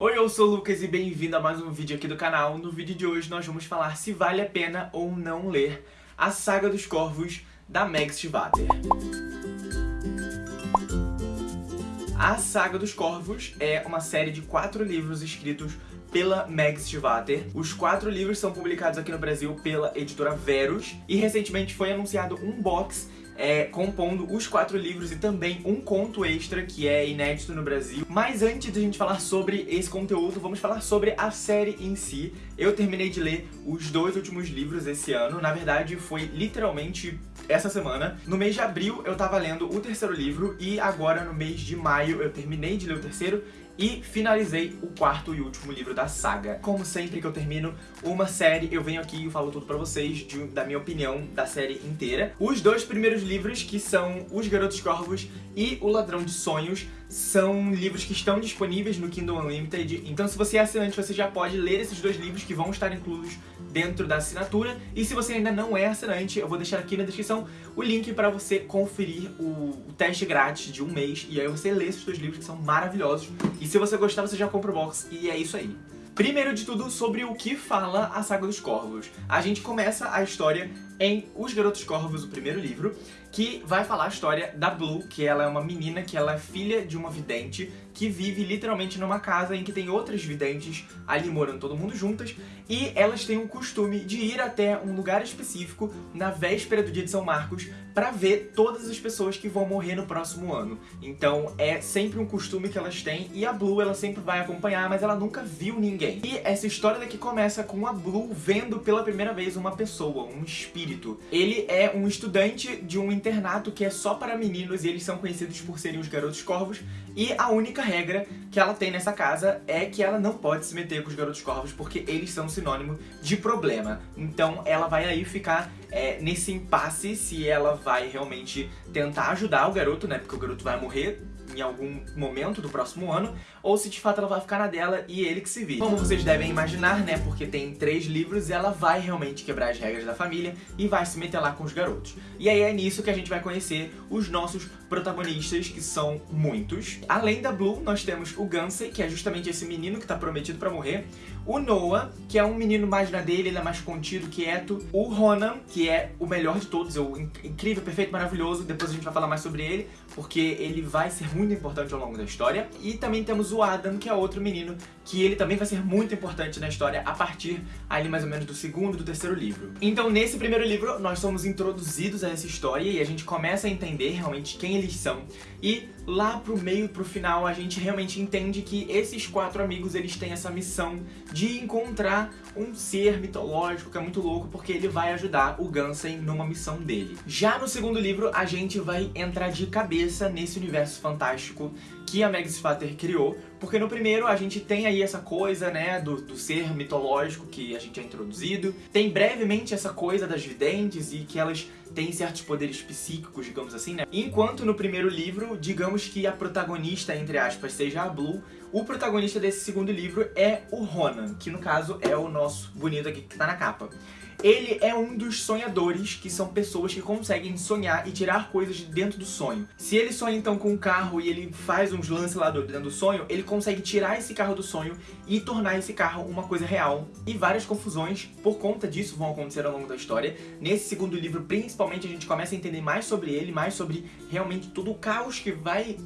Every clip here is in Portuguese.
Oi, eu sou o Lucas e bem-vindo a mais um vídeo aqui do canal. No vídeo de hoje nós vamos falar se vale a pena ou não ler a Saga dos Corvos da Meg Stivater. A Saga dos Corvos é uma série de quatro livros escritos pela Meg Stivater. Os quatro livros são publicados aqui no Brasil pela editora Verus e recentemente foi anunciado um box é, compondo os quatro livros e também um conto extra que é inédito no Brasil. Mas antes de a gente falar sobre esse conteúdo, vamos falar sobre a série em si. Eu terminei de ler os dois últimos livros esse ano, na verdade foi literalmente essa semana. No mês de abril eu tava lendo o terceiro livro e agora no mês de maio eu terminei de ler o terceiro e finalizei o quarto e último livro da saga. Como sempre que eu termino uma série, eu venho aqui e falo tudo pra vocês de, da minha opinião da série inteira. Os dois primeiros livros, que são Os Garotos Corvos e O Ladrão de Sonhos, são livros que estão disponíveis no Kindle Unlimited, então se você é assinante, você já pode ler esses dois livros que vão estar inclusos dentro da assinatura. E se você ainda não é assinante, eu vou deixar aqui na descrição o link para você conferir o, o, teste grátis de um mês. E aí você lê esses dois livros que são maravilhosos. E se você gostar, você já compra o box. E é isso aí. Primeiro de tudo, sobre o que fala a Saga dos Corvos. A gente começa a história em Os Garotos Corvos, o primeiro livro, que vai falar a história da Blue, que ela é uma menina que ela é filha de uma vidente que vive literalmente numa casa em que tem outras videntes ali morando todo mundo juntas e elas têm o costume de ir até um lugar específico na véspera do dia de São Marcos para ver todas as pessoas que vão morrer no próximo ano. Então é sempre um costume que elas têm e a Blue ela sempre vai acompanhar, mas ela nunca viu ninguém. E essa história daqui começa com a Blue vendo pela primeira vez uma pessoa, um espírito. Ele é um estudante de um internato que é só para meninos e eles são conhecidos por serem os garotos corvos e a única regra que ela tem nessa casa é que ela não pode se meter com os garotos corvos porque eles são sinônimo de problema. Então ela vai aí ficar é, nesse impasse se ela vai realmente tentar ajudar o garoto, né? Porque o garoto vai morrer em algum momento do próximo ano, ou se de fato ela vai ficar na dela e ele que se vire. Como vocês devem imaginar, né, porque tem três livros, ela vai realmente quebrar as regras da família e vai se meter lá com os garotos. E aí é nisso que a gente vai conhecer os nossos protagonistas, que são muitos. Além da Blue, nós temos o Gansey, que é justamente esse menino que tá prometido pra morrer, o Noah, que é um menino mais na dele, ele é mais contido, quieto, o Ronan, que é o melhor de todos, é o incrível, perfeito, maravilhoso, depois a gente vai falar mais sobre ele, porque ele vai ser muito importante ao longo da história. E também temos o Adam, que é outro menino, que ele também vai ser muito importante na história a partir ali mais ou menos do segundo do terceiro livro. Então nesse primeiro livro nós somos introduzidos a essa história e a gente começa a entender realmente quem eles são. E lá pro meio, pro final, a gente realmente entende que esses quatro amigos eles têm essa missão de encontrar um ser mitológico que é muito louco porque ele vai ajudar o Gansen numa missão dele. Já no segundo livro a gente vai entrar de cabeça nesse universo fantástico que a Meg Spatter criou, porque no primeiro a gente tem aí essa coisa, né, do, do, ser mitológico que a gente é introduzido, tem brevemente essa coisa das videntes e que elas têm certos poderes psíquicos, digamos assim, né, enquanto no primeiro livro, digamos que a protagonista, entre aspas, seja a Blue, o protagonista desse segundo livro é o Ronan, que no caso é o nosso bonito aqui que tá na capa. Ele é um dos sonhadores, que são pessoas que conseguem sonhar e tirar coisas de dentro do sonho. Se ele sonha então com um carro e ele faz uns lances lá dentro do sonho, ele consegue tirar esse carro do sonho e tornar esse carro uma coisa real. E várias confusões por conta disso vão acontecer ao longo da história. Nesse segundo livro, principalmente, a gente começa a entender mais sobre ele, mais sobre realmente todo o caos que vai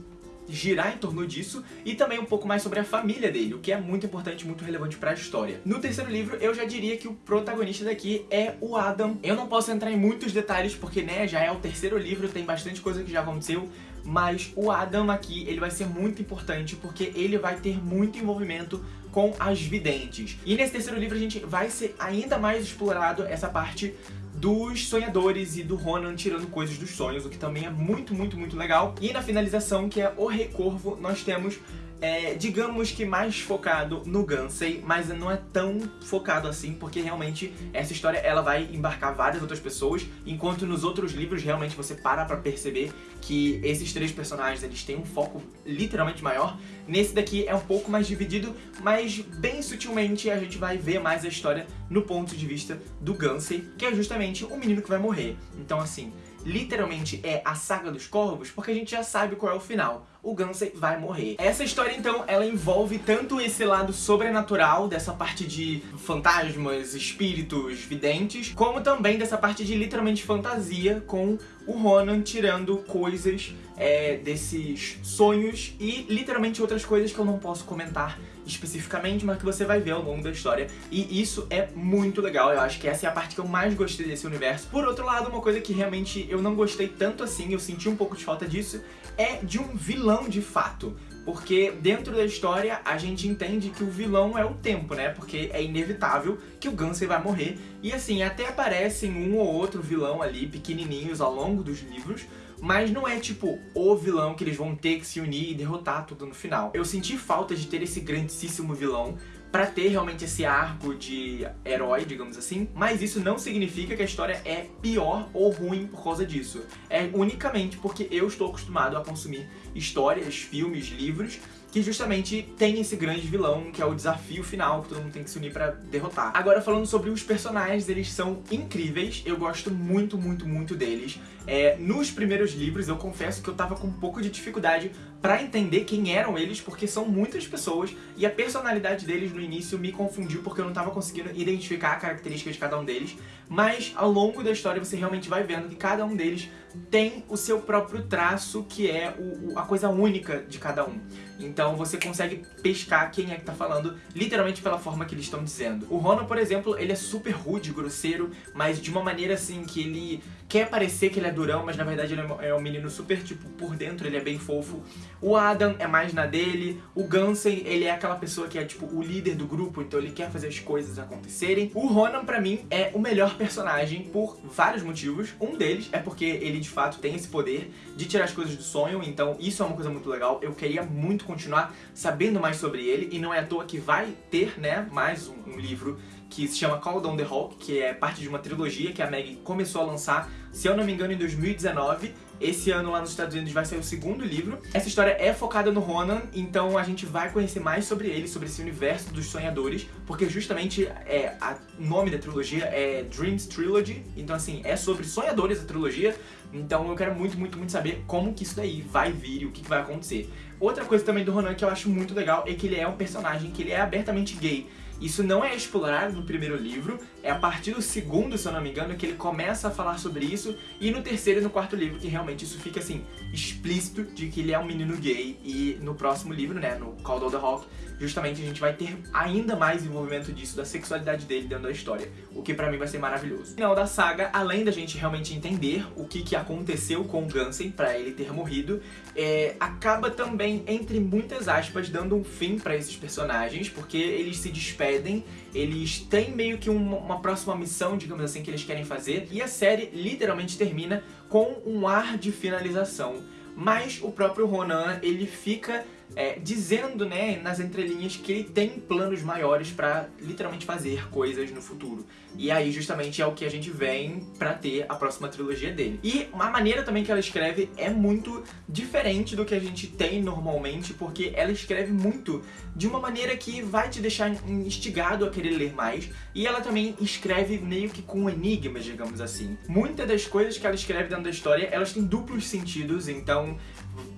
girar em torno disso e também um pouco mais sobre a família dele, o que é muito importante, muito relevante para a história. No terceiro livro, eu já diria que o protagonista daqui é o Adam. Eu não posso entrar em muitos detalhes porque, né, já é o terceiro livro, tem bastante coisa que já aconteceu, mas o Adam aqui, ele vai ser muito importante porque ele vai ter muito envolvimento com as videntes. E nesse terceiro livro a gente vai ser ainda mais explorado essa parte dos sonhadores e do Ronan tirando coisas dos sonhos, o que também é muito, muito, muito legal. E na finalização, que é o Rei Corvo, nós temos é, digamos que mais focado no Gansei, mas não é tão focado assim, porque realmente essa história ela vai embarcar várias outras pessoas, enquanto nos outros livros realmente você para pra perceber que esses três personagens eles têm um foco literalmente maior. Nesse daqui é um pouco mais dividido, mas bem sutilmente a gente vai ver mais a história no ponto de vista do Gansei, que é justamente o menino que vai morrer. Então assim, literalmente é a Saga dos Corvos, porque a gente já sabe qual é o final o Gansei vai morrer. Essa história, então, ela envolve tanto esse lado sobrenatural, dessa parte de fantasmas, espíritos, videntes, como também dessa parte de literalmente fantasia, com o Ronan tirando coisas é, desses sonhos e literalmente outras coisas que eu não posso comentar especificamente, mas que você vai ver ao longo da história. E isso é muito legal, eu acho que essa é a parte que eu mais gostei desse universo. Por outro lado, uma coisa que realmente eu não gostei tanto assim, eu senti um pouco de falta disso, é de um vilão de fato. Porque dentro da história a gente entende que o vilão é o tempo, né? Porque é inevitável que o Gansei vai morrer. E assim, até aparecem um ou outro vilão ali, pequenininhos, ao longo dos livros, mas não é tipo o vilão que eles vão ter que se unir e derrotar tudo no final. Eu senti falta de ter esse grandíssimo vilão pra ter realmente esse arco de herói, digamos assim, mas isso não significa que a história é pior ou ruim por causa disso. É unicamente porque eu estou acostumado a consumir histórias, filmes, livros que justamente tem esse grande vilão, que é o desafio final, que todo mundo tem que se unir pra derrotar. Agora, falando sobre os personagens, eles são incríveis, eu gosto muito, muito, muito deles. É, nos primeiros livros, eu confesso que eu tava com um pouco de dificuldade pra entender quem eram eles, porque são muitas pessoas, e a personalidade deles no início me confundiu, porque eu não tava conseguindo identificar a característica de cada um deles, mas ao longo da história você realmente vai vendo que cada um deles tem o seu próprio traço, que é o, a coisa única de cada um. Então você consegue pescar quem é que tá falando, literalmente pela forma que eles estão dizendo. O Ronan, por exemplo, ele é super rude, grosseiro, mas de uma maneira assim que ele quer parecer que ele é durão, mas na verdade ele é um menino super, tipo, por dentro ele é bem fofo. O Adam é mais na dele, o Gansei, ele é aquela pessoa que é, tipo, o líder do grupo, então ele quer fazer as coisas acontecerem. O Ronan, pra mim, é o melhor personagem por vários motivos. Um deles é porque ele, de fato, tem esse poder de tirar as coisas do sonho, então isso é uma coisa muito legal. Eu queria muito continuar sabendo mais sobre ele, e não é à toa que vai ter, né, mais um, um livro que se chama Call Down the Hawk, que é parte de uma trilogia que a Meg começou a lançar, se eu não me engano, em 2019. Esse ano lá nos Estados Unidos vai sair o segundo livro. Essa história é focada no Ronan, então a gente vai conhecer mais sobre ele, sobre esse universo dos sonhadores, porque justamente é, o nome da trilogia é Dreams Trilogy, então assim, é sobre sonhadores a trilogia, então eu quero muito, muito, muito saber como que isso daí vai vir e o que, que vai acontecer. Outra coisa também do Ronan que eu acho muito legal é que ele é um personagem que ele é abertamente gay. Isso não é explorado no primeiro livro, é a partir do segundo, se eu não me engano, que ele começa a falar sobre isso, e no terceiro e no quarto livro que realmente isso fica, assim, explícito de que ele é um menino gay, e no próximo livro, né, no Call of the Hawk, justamente a gente vai ter ainda mais envolvimento disso, da sexualidade dele dentro da história, o que pra mim vai ser maravilhoso. No final da saga, além da gente realmente entender o que, que aconteceu com o Gansen pra ele ter morrido, é, acaba também, entre muitas aspas, dando um fim pra esses personagens, porque eles se despedem, eles têm meio que uma, uma próxima missão, digamos assim, que eles querem fazer, e a série literalmente termina com um ar de finalização. Mas o próprio Ronan, ele fica é, dizendo, né, nas entrelinhas que ele tem planos maiores pra literalmente fazer coisas no futuro. E aí, justamente, é o que a gente vem pra ter a próxima trilogia dele. E a maneira também que ela escreve é muito diferente do que a gente tem normalmente, porque ela escreve muito de uma maneira que vai te deixar instigado a querer ler mais, e ela também escreve meio que com enigmas, digamos assim. Muitas das coisas que ela escreve dentro da história, elas têm duplos sentidos, então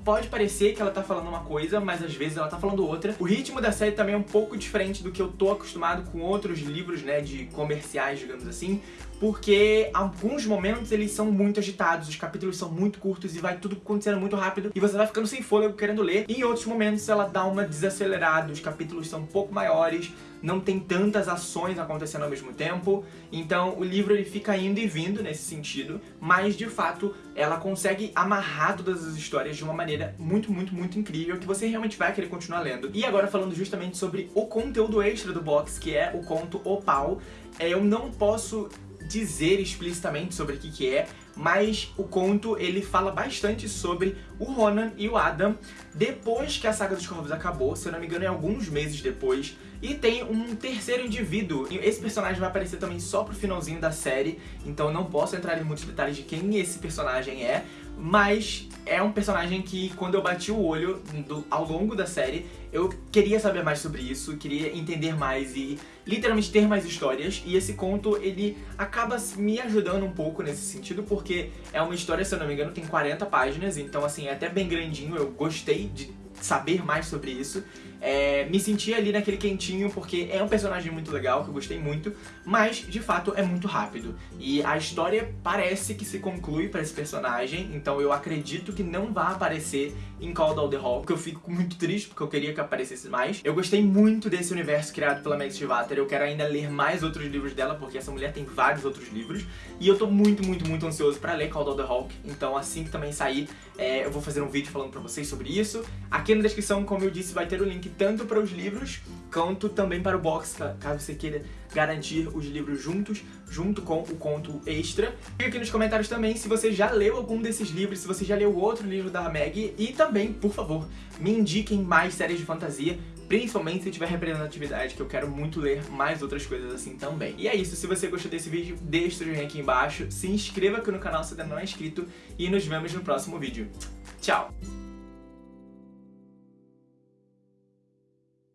pode parecer que ela tá falando uma coisa, mas às vezes ela tá falando outra. O ritmo da série também é um pouco diferente do que eu tô acostumado com outros livros, né, de comerciais, digamos assim, porque alguns momentos eles são muito agitados, os capítulos são muito curtos e vai tudo acontecendo muito rápido e você vai ficando sem fôlego querendo ler. E em outros momentos ela dá uma desacelerada, os capítulos são um pouco maiores, não tem tantas ações acontecendo ao mesmo tempo, então o livro ele fica indo e vindo nesse sentido, mas de fato ela consegue amarrar todas as histórias de uma maneira muito, muito, muito incrível, que você realmente vai querer continuar lendo. E agora falando justamente sobre o conteúdo extra do box, que é o conto Opal, é, eu não posso dizer explicitamente sobre o que, que é, mas o conto ele fala bastante sobre o Ronan e o Adam depois que a Saga dos Corvos acabou, se eu não me engano é alguns meses depois, e tem um terceiro indivíduo, esse personagem vai aparecer também só pro finalzinho da série, então não posso entrar em muitos detalhes de quem esse personagem é, mas é um personagem que, quando eu bati o olho do, ao longo da série, eu queria saber mais sobre isso, queria entender mais e literalmente ter mais histórias. E esse conto, ele acaba me ajudando um pouco nesse sentido, porque é uma história, se eu não me engano, tem 40 páginas, então assim, é até bem grandinho, eu gostei de saber mais sobre isso. É, me senti ali naquele quentinho porque é um personagem muito legal, que eu gostei muito, mas de fato é muito rápido. E a história parece que se conclui para esse personagem, então eu acredito que não vai aparecer em Call of the Hall, que eu fico muito triste porque eu queria que aparecesse mais. Eu gostei muito desse universo criado pela Meg Stivater, eu quero ainda ler mais outros livros dela, porque essa mulher tem vários outros livros, e eu tô muito, muito, muito ansioso pra ler Call of the Hawk, então assim que também sair, é, eu vou fazer um vídeo falando pra vocês sobre isso. Aqui na descrição, como eu disse, vai ter o link tanto para os livros, quanto também para o box, caso você queira garantir os livros juntos, junto com o conto extra. Fica aqui nos comentários também se você já leu algum desses livros, se você já leu outro livro da Meg, e também, por favor, me indiquem mais séries de fantasia, principalmente se tiver representatividade, que eu quero muito ler mais outras coisas assim também. E é isso, se você gostou desse vídeo, deixa o joinha aqui embaixo, se inscreva aqui no canal se ainda não é inscrito, e nos vemos no próximo vídeo. Tchau!